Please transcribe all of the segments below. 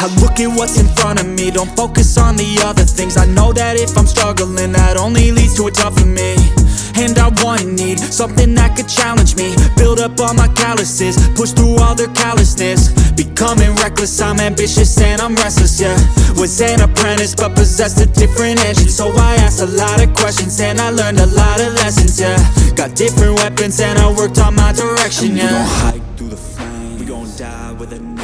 I look at what's in front of me, don't focus on the other things. I know that if I'm struggling, that only leads to a tougher me. And I want and need something that could challenge me. Build up all my calluses, push through all their callousness. Becoming reckless, I'm ambitious and I'm restless, yeah. Was an apprentice but possessed a different engine. So I asked a lot of questions and I learned a lot of lessons, yeah. Got different weapons and I worked on my direction, yeah We gon' hike through the flames, we gon' die with a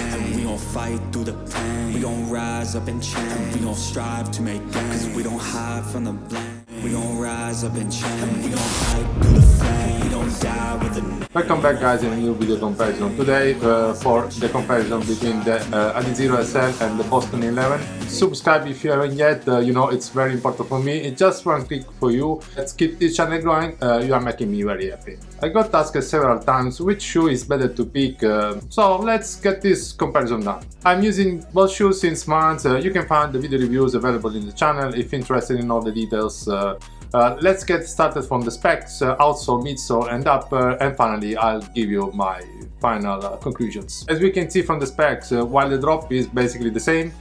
fight through the pain, we gon' rise up and change We gon' strive to make gains, cause we don't hide from the blame. We gon' rise up and change We gon' fight through the flame We gon' die with a Welcome back guys in a new video comparison. Today uh, for the comparison between the uh, Adizero SL and the Boston 11. Subscribe if you haven't yet, uh, you know it's very important for me. It's just one click for you. Let's keep this channel growing, uh, you are making me very happy. I got asked several times which shoe is better to pick, uh, so let's get this comparison done. I'm using both shoes since months, uh, you can find the video reviews available in the channel if interested in all the details. Uh, uh, let's get started from the specs, outsole, midsole and upper and finally I'll give you my final conclusions. As we can see from the specs, while the drop is basically the same,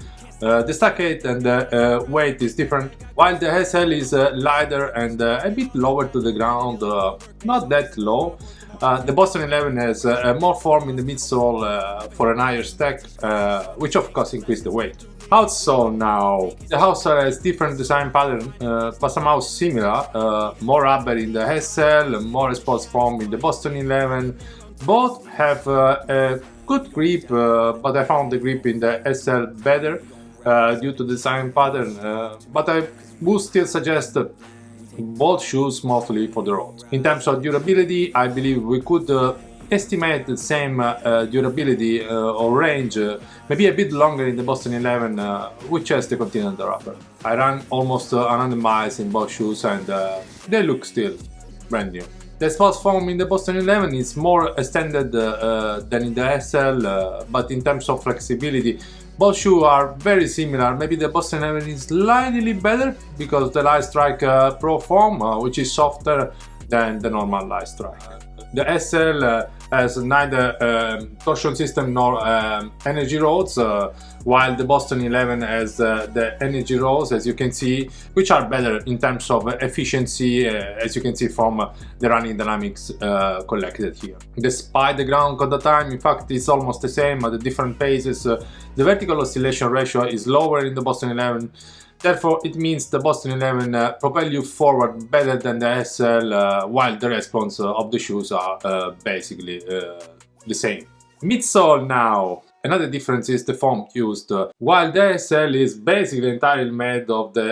the stack height and the uh, weight is different, while the SL is uh, lighter and uh, a bit lower to the ground, uh, not that low. Uh, the Boston 11 has uh, more form in the midsole for an higher stack, which of course increases the weight. Outsole now. The outsole has different design pattern, but somehow similar. more rubber in the SL, more sports foam in the Boston 11. Both have a good grip, but I found the grip in the SL better uh, due to design pattern, uh, but I would still suggest both shoes mostly for the road. In terms of durability, I believe we could uh, estimate the same uh, durability uh, or range, maybe a bit longer in the Boston 11, which has the Continental rubber. I ran almost 100 miles in both shoes and they look still brand new. The sports foam in the Boston 11 is more extended uh, than in the SL, uh, but in terms of flexibility, both shoes are very similar. Maybe the Boston 11 is slightly better because the Light Strike uh, Pro foam, uh, which is softer than the normal Light Strike. The SL uh, has neither um, torsion system nor um, energy rods, uh, while the Boston 11 has uh, the energy rods, as you can see, which are better in terms of efficiency, uh, as you can see from the running dynamics uh, collected here. Despite the ground contact time, in fact, it's almost the same at the different paces. Uh, the vertical oscillation ratio is lower in the Boston 11, Therefore, it means the Boston 11 uh, propel you forward better than the SL, uh, while the response uh, of the shoes are uh, basically uh, the same. Midsole now. Another difference is the foam used. While the SL is basically entirely made of the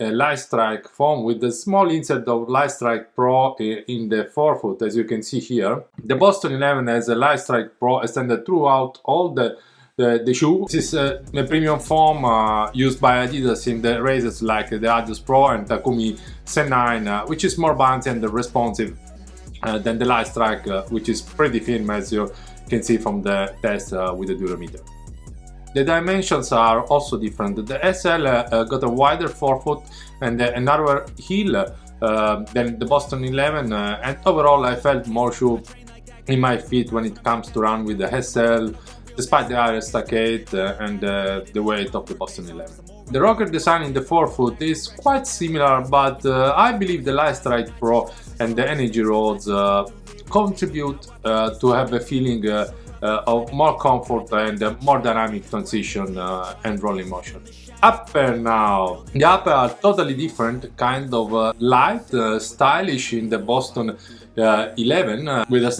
uh, Light Strike foam with a small insert of Light Strike Pro in the forefoot, as you can see here, the Boston 11 has a Light Strike Pro extended throughout all the the, the shoe. This is uh, a premium foam uh, used by Adidas in the races like the Adios Pro and Takumi Sen9, uh, which is more bouncy and responsive uh, than the Light Strike, uh, which is pretty firm as you can see from the test uh, with the durometer. The dimensions are also different. The SL got a wider forefoot and a narrower heel than the Boston 11 and overall I felt more shoe in my feet when it comes to run with the SL despite the higher height uh, and uh, the weight of the Boston 11. The rocker design in the forefoot is quite similar, but uh, I believe the Light Strike Pro and the Energy Rods contribute to have a feeling uh, of more comfort and uh, more dynamic transition uh, and rolling motion. Upper now. The upper are totally different, kind of light, stylish in the Boston 11 with a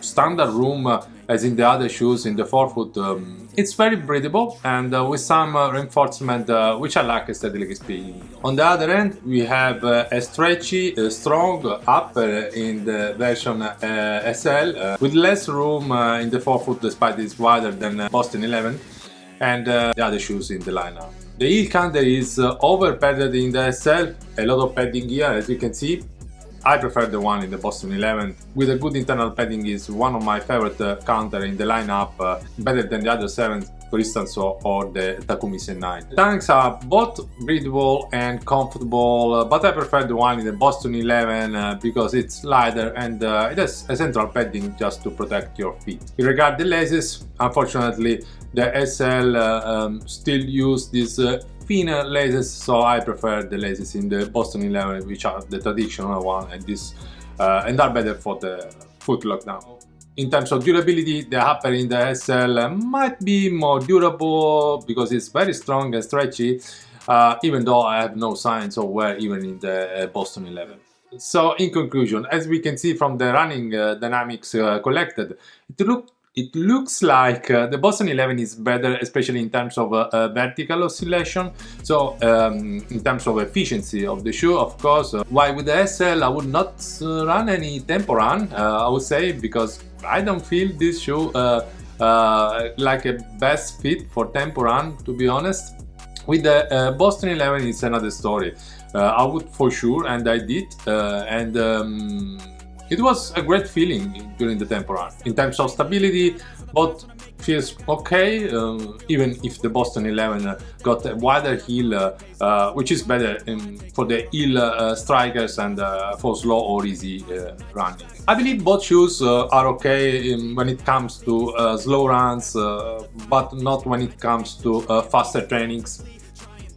standard room as in the other shoes in the forefoot. Um, it's very breathable and uh, with some uh, reinforcement uh, which I like aesthetically speaking. On the other end we have uh, a stretchy, uh, strong upper in the version uh, SL with less room in the forefoot despite it's wider than Boston 11 and the other shoes in the lineup. The heel counter is over padded in the SL, a lot of padding here as you can see I prefer the one in the Boston 11. With a good internal padding is one of my favorite uh, counter in the lineup, uh, better than the other 7 for instance, or, or the Takumi Sen9. Tanks are both breathable and comfortable, uh, but I prefer the one in the Boston 11 uh, because it's lighter and uh, it has a central padding just to protect your feet. In regard the laces, unfortunately, the SL uh, um, still use this uh, thinner laces, so I prefer the laces in the Boston 11, which are the traditional one, and this uh, and are better for the foot lockdown in terms of durability, the upper in the SL might be more durable because it's very strong and stretchy, uh, even though I have no signs of wear even in the uh, Boston 11. So in conclusion, as we can see from the running uh, dynamics uh, collected, it look it looks like uh, the Boston 11 is better, especially in terms of uh, uh, vertical oscillation. So um, in terms of efficiency of the shoe, of course. Uh, why with the SL I would not uh, run any tempo run, uh, I would say, because I don't feel this shoe like a best fit for tempo run, to be honest. With the Boston 11 it's another story. I would for sure, and I did, and um, it was a great feeling during the tempo run. In terms of stability, both feels okay, um, even if the Boston 11 got a wider heel, uh, uh, which is better in, for the heel uh, strikers and uh, for slow or easy uh, running. I believe both shoes uh, are okay in, when it comes to slow runs, but not when it comes to faster trainings.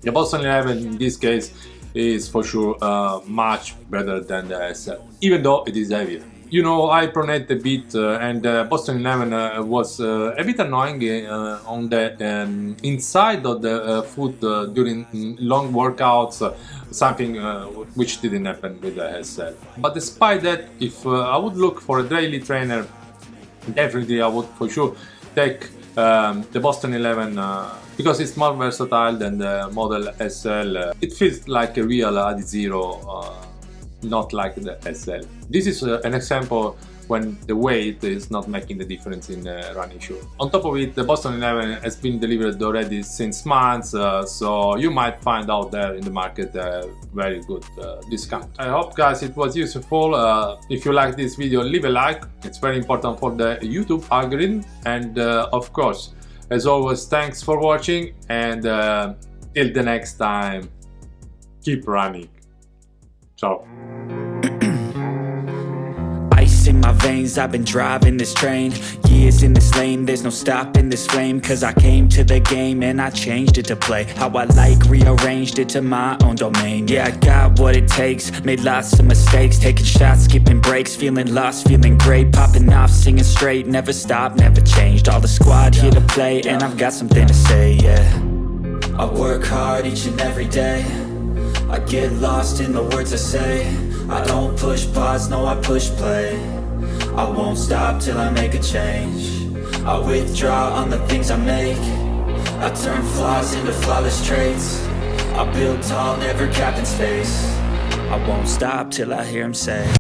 The Boston 11 in this case is for sure uh, much better than the SL, even though it is heavier. You know, I pronate a bit uh, and uh, Boston 11 uh, was uh, a bit annoying uh, on the um, inside of the foot during long workouts, something which didn't happen with the SL. But despite that, if I would look for a daily trainer, definitely I would for sure take um, the Boston 11 because it's more versatile than the Model SL. It feels like a real Adizero, uh, not like the SL. This is uh, an example when the weight is not making the difference in running shoe. On top of it, the Boston 11 has been delivered already since months, uh, so you might find out there in the market a very good uh, discount. I hope guys it was useful. Uh, if you like this video, leave a like. It's very important for the YouTube algorithm and uh, of course as always, thanks for watching and uh, till the next time, keep running. Ciao. My veins, I've been driving this train. Years in this lane, there's no stopping this flame. Cause I came to the game and I changed it to play How I like, rearranged it to my own domain. Yeah, I got what it takes, made lots of mistakes. Taking shots, skipping breaks, feeling lost, feeling great. Popping off, singing straight, never stopped, never changed. All the squad here to play and I've got something to say, yeah. I work hard each and every day. I get lost in the words I say. I don't push pause, no I push play I won't stop till I make a change. I withdraw on the things I make. I turn flaws into flawless traits. I build tall, never capped in space. I won't stop till I hear him say